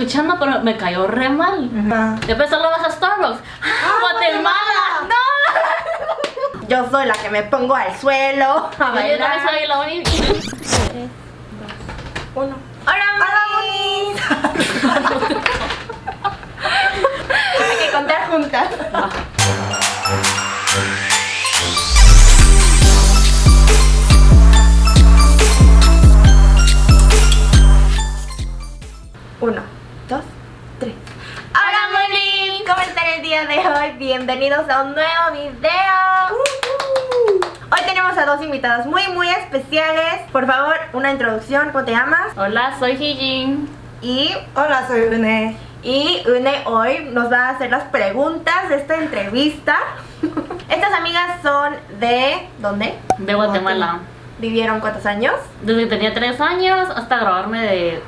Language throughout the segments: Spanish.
escuchando, pero me cayó re mal. Ajá. Después solo vas a Starbucks. ¡Ah, Guatemala! ¡No! Yo soy la que me pongo al suelo a Yo bailar. soy la única. Uno. ¡Hola, Moni! Hay que contar juntas. Uno, dos, tres. ¡Hola, Moni! ¿Cómo están el día de hoy? Bienvenidos a un nuevo video. Hoy tenemos a dos invitadas muy, muy especiales. Por favor, una introducción. ¿Cómo te llamas? Hola, soy Hijin. Y Hola, soy Une. Y Une hoy nos va a hacer las preguntas de esta entrevista. Estas amigas son de... ¿Dónde? De Guatemala. ¿Vivieron cuántos años? Desde que tenía 3 años hasta graduarme de, de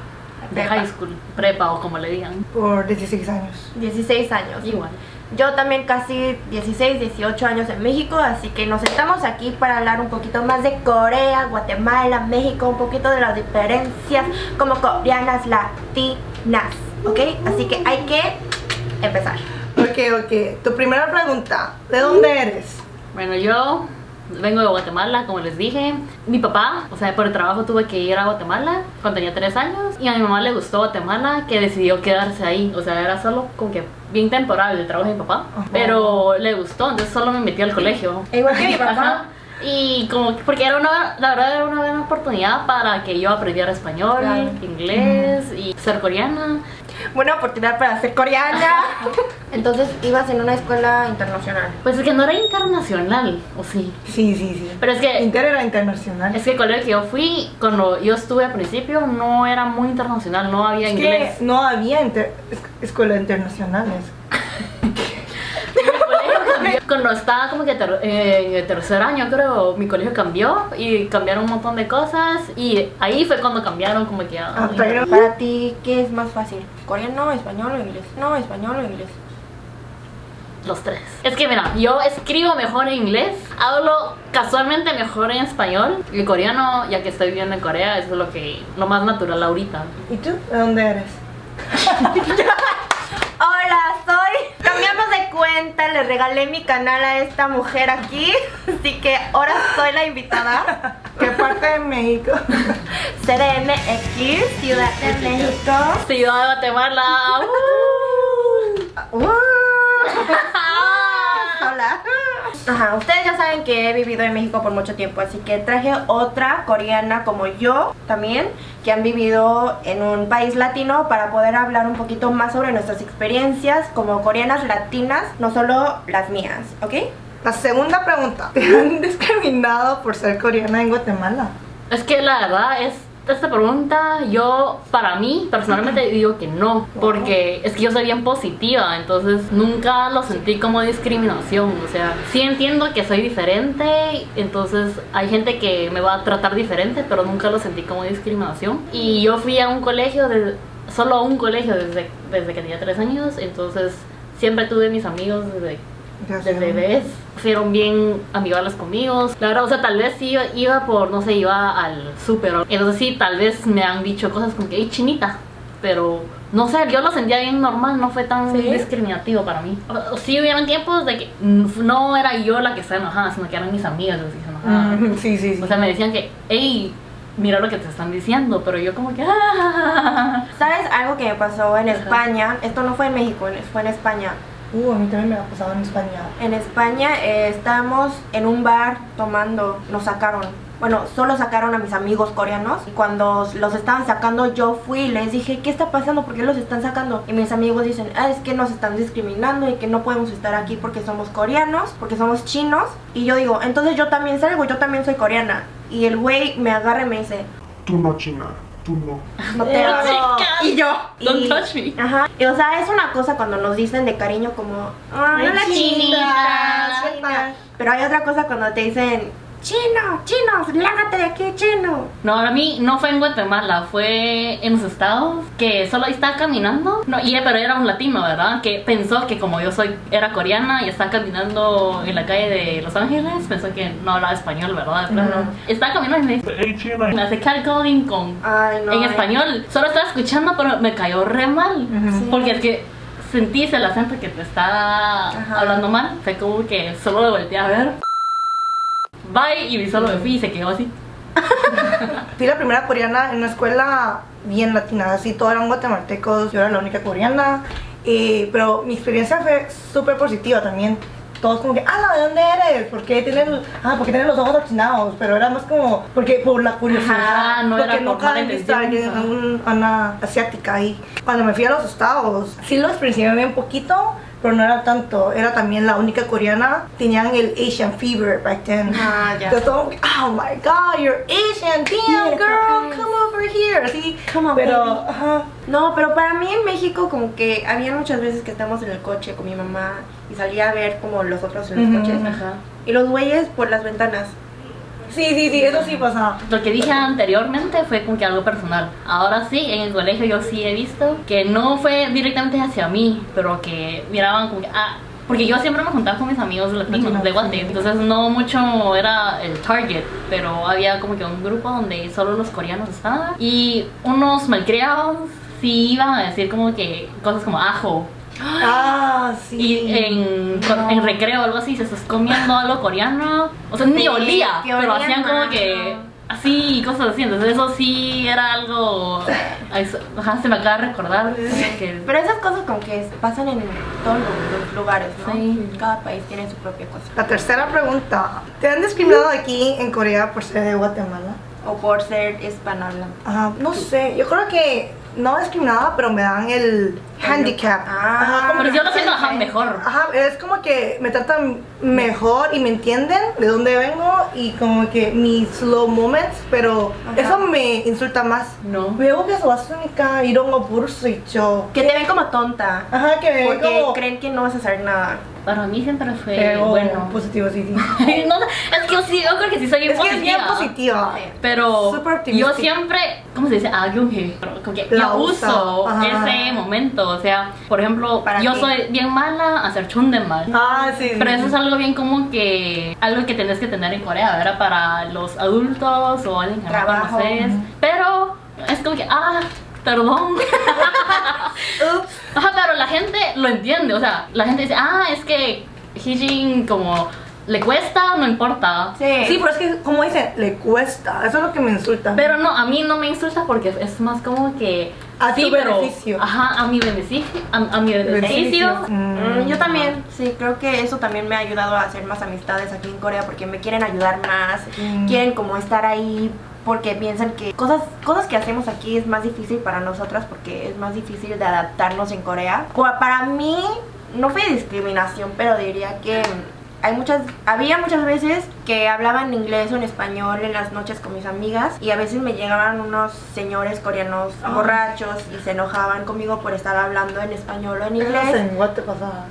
Prepa. high school, prepa o como le digan. Por 16 años. 16 años. Igual. Yo también casi 16, 18 años en México, así que nos sentamos aquí para hablar un poquito más de Corea, Guatemala, México, un poquito de las diferencias como coreanas latinas, ¿ok? Así que hay que empezar. Ok, ok. Tu primera pregunta. ¿De dónde eres? Bueno, yo vengo de Guatemala, como les dije. Mi papá, o sea, por el trabajo tuve que ir a Guatemala cuando tenía 3 años. Y a mi mamá le gustó Guatemala, que decidió quedarse ahí. O sea, era solo como que bien temporal el trabajo de mi papá. Ajá. Pero le gustó, entonces solo me metí al colegio. Igual que mi papá. Ajá. Y como, porque era una, la verdad era una buena oportunidad para que yo aprendiera español, Claro. inglés y ser coreana. Buena oportunidad para ser coreana. Entonces ibas en una escuela internacional. Pues es que no era internacional, o sí. Sí, sí, sí. Pero es que Inter era internacional. Es que el colegio que yo fui, cuando yo estuve al principio, no era muy internacional, no había Es inglés. que no había inter- es- escuelas internacionales. Cuando estaba como que ter- en el tercer año, creo, mi colegio cambió y cambiaron un montón de cosas. Y ahí fue cuando cambiaron como que... ah, pero- Para ti, ¿qué es más fácil? ¿Coreano, español o inglés? No, español o inglés. Los tres. Es que mira, yo escribo mejor en inglés, hablo casualmente mejor en español. Y el coreano, ya que estoy viviendo en Corea, eso es lo que lo más natural ahorita. ¿Y tú? ¿De dónde eres? Hola, soy. Cambiamos de cuenta, le regalé mi canal a esta mujer aquí. Así que ahora soy la invitada. ¿Qué parte de México? CDMX, Ciudad de México. Ciudad de Guatemala. ¡uh! Uh, Hola. Ajá, ustedes ya saben que he vivido en México por mucho tiempo, así que traje otra coreana como yo también, que han vivido en un país latino para poder hablar un poquito más sobre nuestras experiencias como coreanas latinas, no solo las mías, ¿ok? La segunda pregunta. ¿Te han discriminado por ser coreana en Guatemala? Es que la verdad es esta pregunta yo para mí personalmente digo que no porque es que yo soy bien positiva entonces nunca lo sentí como discriminación o sea sí entiendo que soy diferente entonces hay gente que me va a tratar diferente pero nunca lo sentí como discriminación y yo fui a un colegio de, solo a un colegio desde, desde que tenía tres años entonces siempre tuve mis amigos desde. Desde bebés fueron bien amigables conmigo. La verdad, o sea, tal vez iba, iba por, no sé, iba al súper. Entonces sí, tal vez me han dicho cosas como que, hey, chinita. Pero, no sé, yo lo sentía bien normal, no fue tan ¿Sí? discriminativo para mí. O- o sí hubieron tiempos de que no era yo la que estaba enojada, sino que eran mis amigas las que se enojaban. Mm, sí, sí, sí. O sea, me decían que, hey, mira lo que te están diciendo, pero yo como que, ah. ¿Sabes algo que me pasó en España? Esto no fue en México, fue en España. Uh, a mí también me ha pasado en España. En España eh, estábamos en un bar tomando, nos sacaron. Bueno, solo sacaron a mis amigos coreanos. Y cuando los estaban sacando, yo fui y les dije, ¿qué está pasando? ¿Por qué los están sacando? Y mis amigos dicen, ah, es que nos están discriminando y que no podemos estar aquí porque somos coreanos, porque somos chinos. Y yo digo, entonces yo también salgo, yo también soy coreana. Y el güey me agarra y me dice, Tú no, China, tú no. no te chicas, Y yo, don't y- touch me. Ajá. Y o sea, es una cosa cuando nos dicen de cariño como, ay, chinita, chinita, chinita". Pero hay otra cosa cuando te dicen chino, chinos, lárgate de aquí, chino. No, a mí no fue en Guatemala, fue en los estados que solo estaba caminando. No, y pero era un latino, ¿verdad? Que pensó que como yo soy era coreana y estaba caminando en la calle de Los Ángeles, pensó que no hablaba español, ¿verdad? Claro. Estaba caminando y me dice, Hey, China. me hace catcalling con Ay, no. en ay. español. Solo estaba escuchando, pero me cayó re mal. Ujú. Porque es que sentís el acento que te está Ajá. hablando mal. Fue como que solo lo volteé a ver. Bye, y solo me fui y se quedó así. Fui la primera coreana en una escuela bien latina, así todos eran guatemaltecos, yo era la única coreana, eh, pero mi experiencia fue súper positiva también. Todos como que, ah, ¿de dónde eres? ¿Por qué tienes, ah, ¿por qué tienes los ojos achinados? Pero era más como, porque por la curiosidad, Ajá, no porque era por nunca mala había visto a intención, alguien, ajá. un- a una asiática ahí. Cuando me fui a los estados, sí lo experiencié bien poquito, pero no era tanto. Era también la única coreana. Tenían el Asian fever back then. Ah, ya. Entonces todo, oh my god, you're Asian, damn Yeah, girl, come over here. Así, Come on, pero, ajá. No, pero para mí en México como que había muchas veces que estamos en el coche con mi mamá y salía a ver como los otros en los Ujú. coches. Ajá. Y los güeyes por las ventanas. Sí, sí, sí, eso sí pasa. Lo que dije anteriormente fue como que algo personal. Ahora sí, en el colegio yo sí he visto que no fue directamente hacia mí, pero que miraban como que, ah, porque yo siempre me juntaba con mis amigos latinos de Guate, entonces no mucho era el target, pero había como que un grupo donde solo los coreanos estaban y unos malcriados sí iban a decir como que cosas como ajo Ah, sí. y en, en recreo o algo así, se estás comiendo algo coreano. O sea, ni Sí, olía, que pero olía hacían como que ¿no? así y cosas así. Entonces, eso sí era algo. eso- Ajá, se me acaba de recordar. Que, Pero esas cosas como que pasan en todos los, los lugares, ¿no? Sí. Cada país tiene su propia cosa. La tercera pregunta. ¿Te han discriminado aquí en Corea por ser de Guatemala? O por ser hispanohablante. Ajá, no sé, yo creo que no discriminada, pero me dan el handicap. Ah, Ajá, pero yo lo siento ajá, mejor. Ajá, es como que me tratan mejor y me entienden de dónde vengo y como que mis slow moments, pero ajá. eso me insulta más. No. Veo que eso hace única ir a un yo. Que te ven como tonta. Ajá, que me Porque como... creen que no vas a hacer nada. Para mí siempre fue pero, bueno. Positivo, sí, sí. no, es que yo sí, yo creo que sí soy es positiva. Es que es bien positiva. Pero Super yo siempre, ¿cómo se dice? Ah, yo, como que La yo uso ajá. ese momento o sea, por ejemplo, ¿Para yo qué? soy bien mala a hacer chundemal. Ah, sí. Pero eso es algo bien como que algo que tenés que tener en Corea, ¿verdad? Para los adultos o alguien que no Trabajo. conoces. Pero es como que, ah, perdón. Ups. Ajá, pero la gente lo entiende, o sea, la gente dice, ah, es que Hijin como le cuesta, no importa. Sí. Sí, pero es que, como dicen, le cuesta. Eso es lo que me insulta. Pero no, a mí no me insulta porque es más como que... A tu pero- beneficio. Ajá, a mi beneficio. A, a mi beneficio. Mm, yo también, sí, creo que eso también me ha ayudado a hacer más amistades aquí en Corea porque me quieren ayudar más, Mm. quieren como estar ahí porque piensan que cosas, cosas que hacemos aquí es más difícil para nosotras porque es más difícil de adaptarnos en Corea. Para mí no fue discriminación, pero diría que hay muchas, había muchas veces que hablaba en inglés o en español en las noches con mis amigas y a veces me llegaban unos señores coreanos Ah. borrachos y se enojaban conmigo por estar hablando en español o en inglés. en Guate pasa.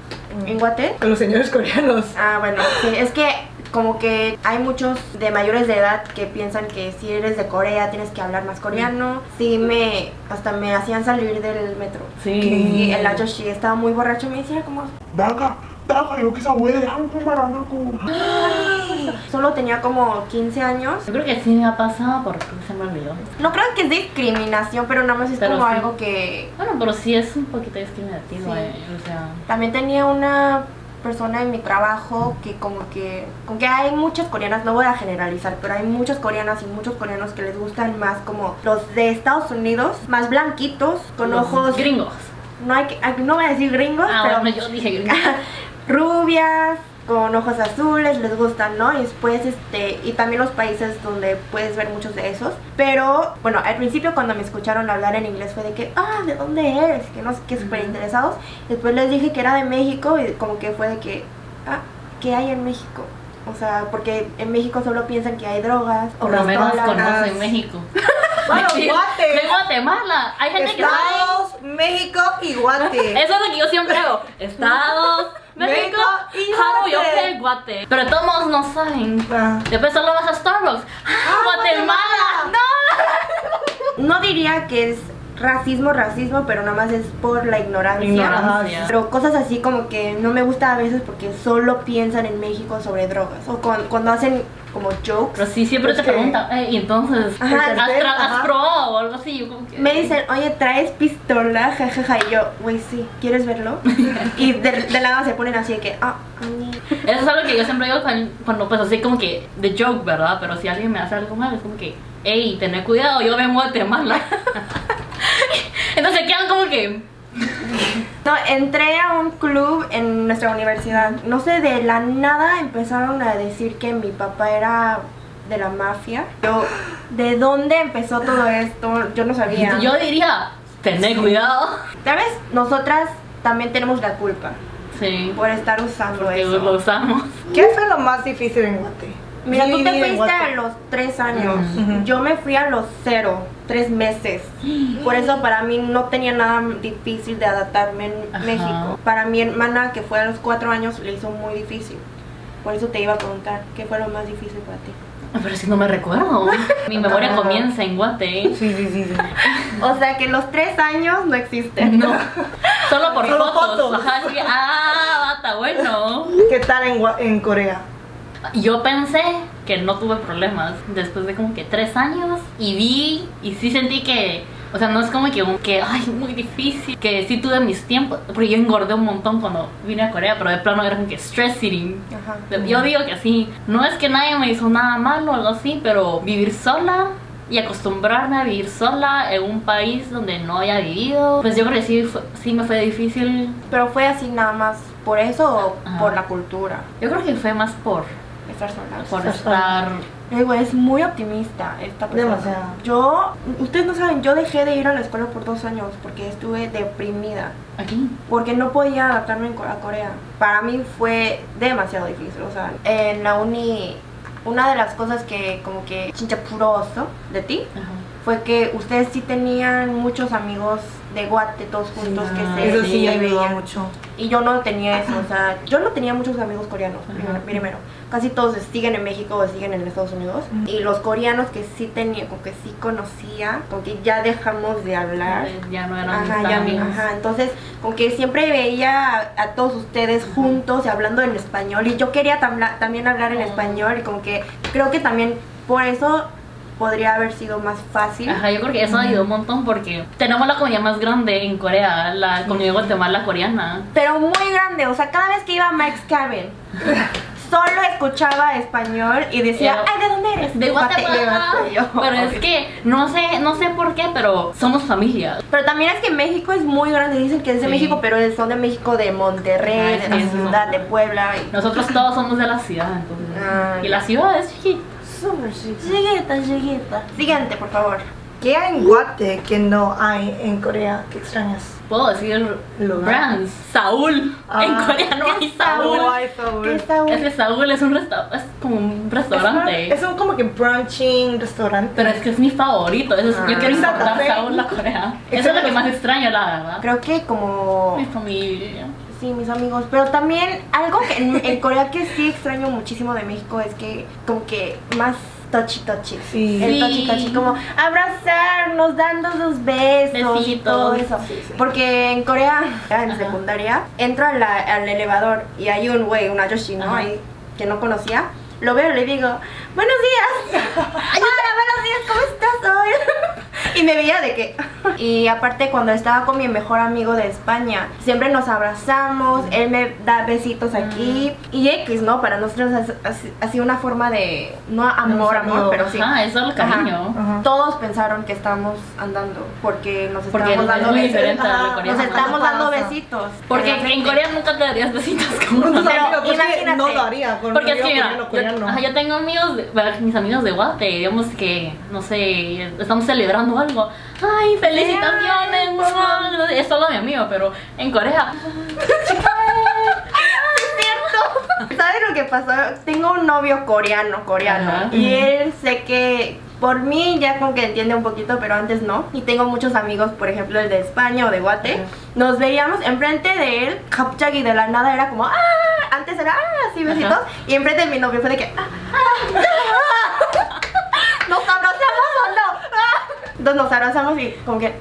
¿En Guate? Con los señores coreanos. Ah, bueno, sí, es que como que hay muchos de mayores de edad que piensan que si eres de Corea tienes que hablar más coreano. Sí, me hasta me hacían salir del metro. Sí. Y el Ayoshi estaba muy borracho y me decía como 나 estaba, creo que esa abuela era un maranaco. Solo tenía como 15 años. Yo creo que sí me ha pasado porque se me olvidó. No creo que es discriminación, pero nada más es como algo que... Bueno, pero sí es un poquito discriminativo, eh, o sea... También tenía una persona en mi trabajo que como que, con que hay muchas coreanas, no voy a generalizar, pero hay muchas coreanas y muchos coreanos que les gustan más como los de Estados Unidos, más blanquitos, con ojos... Gringos. No, hay que, no voy a decir gringos, ah, pero... Yo dije gringos. rubias, con ojos azules, les gustan, ¿no? Y después, este, y también los países donde puedes ver muchos de esos. Pero, bueno, al principio cuando me escucharon hablar en inglés fue de que, ah, ¿de dónde eres? Que no sé qué, súper interesados. Después les dije que era de México y como que fue de que, ah, ¿qué hay en México? O sea, porque en México solo piensan que hay drogas o Por lo menos conocen México. Bueno, Guate. De Guatemala. Hay gente que sabe. Estados, México y Guate. Eso es lo que yo siempre hago. Estados, México, y Jaro, yo Guate. Guate. Pero todos no saben. Ah. Después solo vas a Starbucks. ¡Ah, Guatemala! No diría que es racismo, racismo, pero nada más es por la ignorancia. Ignorancia. Pero cosas así como que no me gusta a veces porque solo piensan en México sobre drogas. O cuan- cuando hacen como jokes. Pero sí, siempre te preguntan, "Eh, y entonces, Ajá, ¿has, probado o algo así? Yo como que- Me dicen, oye, ¿traes pistola? Jajaja. Y yo, güey, sí, ¿quieres verlo? y de, de la nada se ponen así de que, ah, mm. Eso es algo que yo siempre digo cuando, pues así como que de joke, ¿verdad? Pero si alguien me hace algo mal, es como que, hey, tener cuidado, yo vengo a Guatemala. Entonces quedan como que, No, entré a un club en nuestra universidad. No sé, de la nada empezaron a decir que mi papá era de la mafia. Yo, ¿de dónde empezó todo esto? Yo no sabía. yo diría, tener cuidado. Tal vez nosotras también tenemos la culpa Sí, por estar usando porque eso. lo usamos. ¿Qué fue lo más difícil en Guate? Mira, tú te fuiste a los tres años. Ujú. Yo me fui a los cero, tres meses. Por eso para mí no tenía nada difícil de adaptarme en Ajá. México. Para mi hermana, que fue a los cuatro años, le hizo muy difícil. Por eso te iba a preguntar, ¿qué fue lo más difícil para ti? Pero si no me recuerdo. Mi memoria Ah. comienza en Guate. Sí, sí, sí. sí. O sea que los tres años no existen. No. Solo por Solo fotos. fotos. Ajá, que, ah, está bueno. ¿Qué tal en, en Corea? Yo pensé que no tuve problemas después de como que tres años y vi y sí sentí que, o sea, no es como que, que ay, muy difícil, que sí tuve mis tiempos, porque yo engordé un montón cuando vine a Corea, pero de plano era como que stress eating. Ajá. Yo digo que sí, no es que nadie me hizo nada malo o algo así, pero vivir sola y acostumbrarme a vivir sola en un país donde no haya vivido, pues yo creo que sí, fue- sí me fue difícil. Pero fue así nada más por eso o Ajá. por la cultura. Yo creo que fue más por, Estar sola. por Estar es muy optimista esta persona. Demasiado. Yo, ustedes no saben, yo dejé de ir a la escuela por dos años porque estuve deprimida. Aquí. Porque no podía adaptarme a Corea. Para mí fue demasiado difícil. O sea, en la uni, una de las cosas que como que chinchapuroso de ti Ajá. fue que ustedes sí tenían muchos amigos de Guate todos juntos que se, Eso sí ayudó mucho. Y yo no tenía eso, o sea, yo no tenía muchos amigos coreanos, Ajá. primero, primero. Casi todos siguen en México o siguen en Estados Unidos. Y los coreanos que sí tenía, que sí conocía, como que ya dejamos de hablar. Ya no eran Ajá, ya, amigos. ajá, entonces como que siempre veía a, a todos ustedes juntos y hablando en español y yo quería también hablar en Oh. español y como que creo que también por eso podría haber sido más fácil. Ajá, yo creo que eso ayudó un montón porque tenemos la comunidad más grande en Corea, la comunidad guatemala coreana. Pero muy grande, o sea, cada vez que iba a Mike's Cabin, solo escuchaba español y decía, ay, ¿de dónde eres? De Guatemala. Pero es que no sé, no sé por qué, pero somos familia. Pero también es que México es muy grande, dicen que es de Sí. México, pero son de México de Monterrey, de sí, la sí, ciudad, de Puebla. y- Nosotros todos somos de la ciudad, entonces. Y la ciudad es chiquita. Súper sí. Chiquita, chiquita. Siguiente, por favor. ¿Qué hay en Guate que no hay en Corea? ¿Qué extrañas? Puedo decir Lugar. brands. Saúl. Ah. En Corea no hay Saúl. No hay Saúl. ¿Qué Es que Saúl es un resta es como un restaurante. Es un como que brunching restaurante. Pero es que es mi favorito. Eso es- Ah. yo quiero importar. Saúl a Corea. Eso es lo que más extraño, la verdad. Creo que como... Mi familia. Sí, mis amigos. Pero también algo que en, en Corea que sí extraño muchísimo de México es que como que más touchy touchy. Sí. El Sí. touchy touchy, como abrazarnos, dando los besos y Besitos. todo eso. Sí, sí. Porque en Corea, ya en Ajá. secundaria, entro a la- al elevador y hay un güey, un ayoshi, ¿no? Ahí, que no conocía. Lo veo y le digo, buenos días. Hola, buenos días, ¿cómo estás hoy? y me veía de que... y aparte cuando estaba con mi mejor amigo de España, siempre nos abrazamos, él me da besitos aquí. Y X, ¿no? Para nosotros así- una forma de... No amor, amor, pero sí. Ajá, eso es el cariño. Ajá. Todos pensaron que estábamos andando porque nos Porque estábamos es dando besitos. Nos estamos dando besitos. Porque En. Corea nunca te darías besitos como Pero amigos, pues, imagínate. no lo haría con Porque es que mira, coreano, yo, ajá, yo tengo amigos, de- mis amigos de Guate, digamos que, no sé, estamos celebrando algo. Ay, felicitaciones, mamá. Es solo mi amigo, pero en Corea. ¿Sabes lo que pasó? Tengo un novio coreano, coreano. Ajá. Y él sé que por mí ya como que entiende un poquito, pero antes no. Y tengo muchos amigos, por ejemplo el de España o de Guate. Nos veíamos enfrente de él, y de la nada era como, ¡ah! Antes era, ¡ah! Así besitos. Ajá. Y enfrente de mi novio fue de que, ¡ah! ah". ¿Nos abrazamos o no? ¡Ah! Entonces nos abrazamos y como que,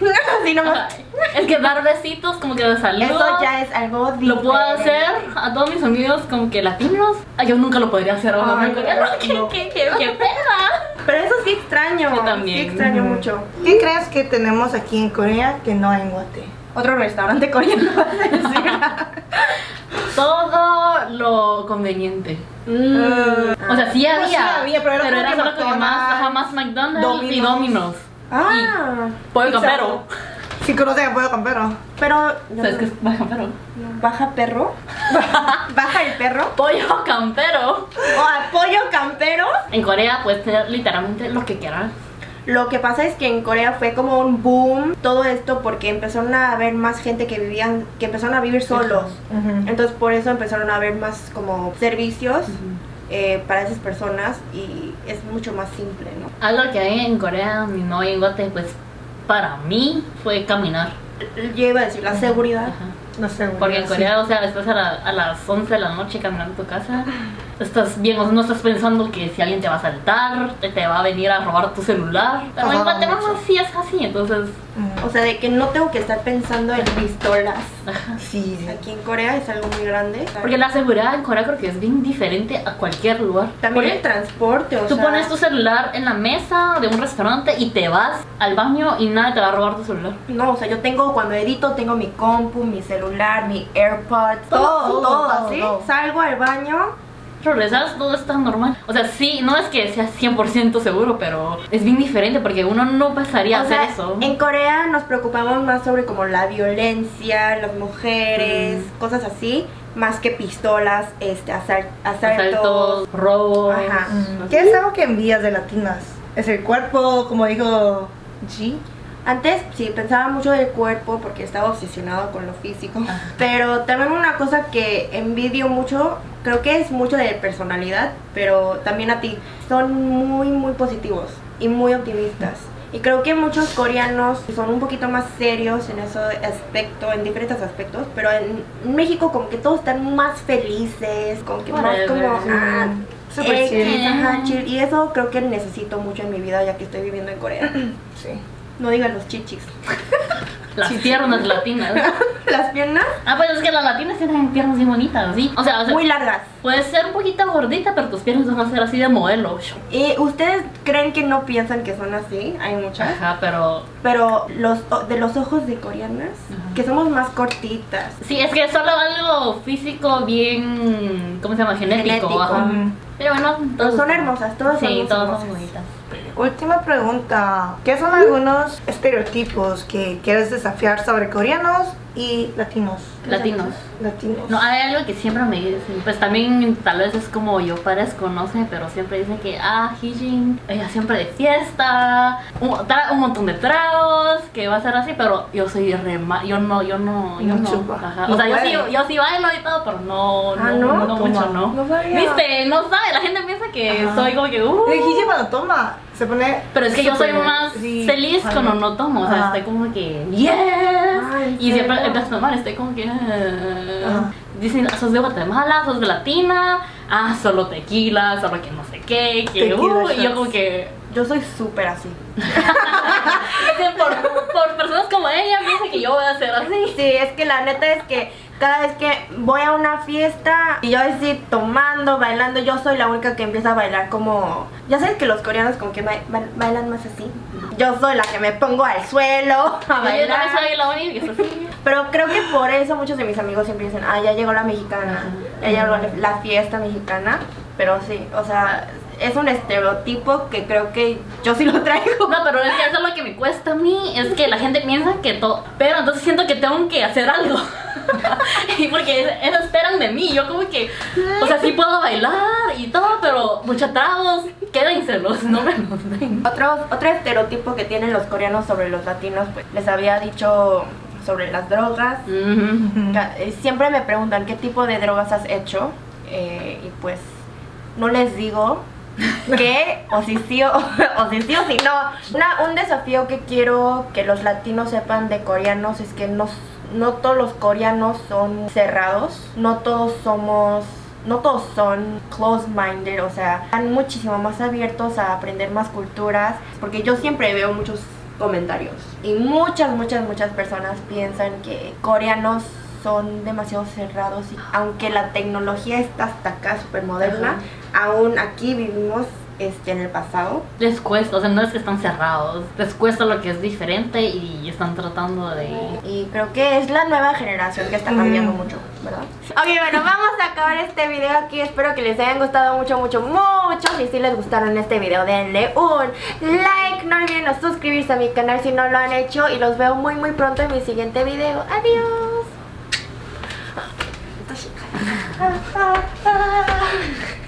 así nomás. Es que dar besitos como que de saludo. Eso ya es algo Lo puedo diferente. hacer a todos mis amigos como que latinos. Ah, yo nunca lo podría hacer a un Ay, amigo coreano. no, ¿Qué, no. qué, qué, qué pena? Pero eso sí extraño. Yo también. Sí extraño mucho. ¿Qué crees que tenemos aquí en Corea que no hay en Guate? Otro restaurante coreano. vas a decir. Todo lo conveniente. Mm. O sea, sí Pues había, sí había, pero era como que solo como más, McDonald's, ajá, más McDonald's y Domino's. Domino's. Ah, Pollo Pizza campero. Sí conocen a Pollo Campero. pero ¿Sabes qué es pollo campero? baja perro. baja el perro. Pollo campero. O apoyo campero. En Corea puedes tener literalmente lo que quieras. Lo que pasa es que en Corea fue como un boom todo esto porque empezaron a haber más gente que vivían, que empezaron a vivir solos. Entonces por eso empezaron a haber más como servicios eh, para esas personas y es mucho más simple, ¿no? Algo que hay en Corea y no hay en Guate, pues para mí fue caminar. Yo iba a decir la seguridad. Ajá. No sé. Porque en sí. Corea, o sea, estás a, la- a las 11 de la noche caminando a tu casa, estás bien, o sea, no estás pensando que si alguien te va a saltar, te, te va a venir a robar tu celular. Pero en Guatemala sí es así, entonces, Mm. O sea, de que no tengo que estar pensando en pistolas. Sí, sí. Aquí en Corea es algo muy grande. porque la seguridad en Corea creo que es bien diferente a cualquier lugar. También el transporte, o Tú sea, pones tu celular en la mesa de un restaurante y te vas al baño y nadie te va a robar tu celular. No, o sea, yo tengo, cuando edito, tengo mi compu, mi celular, mi AirPods, Todo, todo, todo, todo. Salgo al baño. Regresas, todo está normal. O sea, sí, no es que sea 100% seguro, pero es bien diferente porque uno no pasaría a O hacer sea, eso. en Corea nos preocupamos más sobre como la violencia, las mujeres, Mm. cosas así, más que pistolas, este, asal- asaltos. Asaltos, robos. Ajá. Mm. ¿Qué es algo que envías de latinas? ¿Es el cuerpo, como dijo G? Antes sí pensaba mucho del cuerpo porque estaba obsesionado con lo físico. Ajá. Pero también una cosa que envidio mucho, creo que es mucho de personalidad, pero también a ti. Son muy, muy positivos y muy optimistas. Y creo que muchos coreanos son un poquito más serios en ese aspecto, en diferentes aspectos, pero en México como que todos están más felices, como que más como... ah, X, chill. ajá, chill. Y eso creo que necesito mucho en mi vida ya que estoy viviendo en Corea. Sí. No digan los chichis. Las piernas latinas. Las piernas Ah, pues es que las latinas tienen piernas bien bonitas, ¿sí? O sea, o sea, muy largas. puedes ser un poquito gordita, pero tus piernas van a ser así de modelo. ¿Y ustedes creen que no piensan que son así? Hay muchas. Ajá, pero Pero los de los ojos de coreanas, Ajá. que somos más cortitas. sí, es que solo algo físico bien, ¿cómo se llama? Genético. Genético. Ajá. Ujú. Pero bueno, Pero son hermosas, todas Sí, somos todas son bonitas. Última pregunta. ¿Qué son algunos estereotipos que quieres desafiar sobre coreanos y latinos? Latinos. Latinos. No, hay algo que siempre me dicen, pues también tal vez es como yo parezco, no sé, pero siempre dicen que, ah, Hijin, ella siempre de fiesta, un, montón de tragos, que va a ser así, pero yo soy re yo no, yo no, yo No no, o sea, yo sí, yo sí bailo y todo, pero no, Ah, no, ¿no? no, mucho, no. No sabía. Viste, no sabe, la gente piensa que Ajá. soy como que, uh, El Gigi cuando toma se pone. pero es que yo soy más sí, feliz ajá. cuando no tomo, o sea, Ajá. estoy como que, yes, Ay, y siempre empiezo a tomar, estoy como que, ah. Ajá. dicen, sos de Guatemala, sos de Latina, ah, solo tequila, solo que no sé qué, que, uh, y yo como que, Yo soy súper así. por, por personas como ella, piensa que yo voy a ser así. Sí, es que la neta es que cada vez que voy a una fiesta y yo así tomando, bailando, yo soy la única que empieza a bailar como... Ya sabes que los coreanos como que ba- ba- bailan más así. Yo soy la que me pongo al suelo a Yo también bailar. soy la única. Pero creo que por eso muchos de mis amigos siempre dicen, ah, ya llegó la mexicana, ya llegó la fiesta mexicana. Pero sí, o sea, es un estereotipo que creo que yo sí lo traigo. No, pero es que eso es lo que me cuesta a mí, es que la gente piensa que todo, pero entonces siento que tengo que hacer algo. y porque eso esperan de mí, yo como que, o sea, sí puedo bailar y todo, pero muchos tragos, quédenselos, no me los den. Otro, otro estereotipo que tienen los coreanos sobre los latinos, pues les había dicho sobre las drogas. Eh, Siempre me preguntan qué tipo de drogas has hecho eh, y pues no les digo que o si sí o, si sí o si no. Una- un desafío que quiero que los latinos sepan de coreanos es que no, no todos los coreanos son cerrados, no todos somos no todos son close-minded, o sea, están muchísimo más abiertos a aprender más culturas, porque yo siempre veo muchos comentarios y muchas, muchas, muchas personas piensan que coreanos son demasiado cerrados y aunque la tecnología está hasta acá súper moderna, aún aquí vivimos este, en el pasado. Les cuesta, o sea, no es que están cerrados, les cuesta lo que es diferente y están tratando de... Y creo que es la nueva generación que está cambiando mucho, ¿verdad? Ok, bueno, vamos a acabar este video aquí. Espero que les hayan gustado mucho, mucho, mucho. Si sí les gustaron este video, denle un like. No olviden suscribirse a mi canal si no lo han hecho. Y los veo muy, muy pronto en mi siguiente video. Adiós. 아, 아, 아.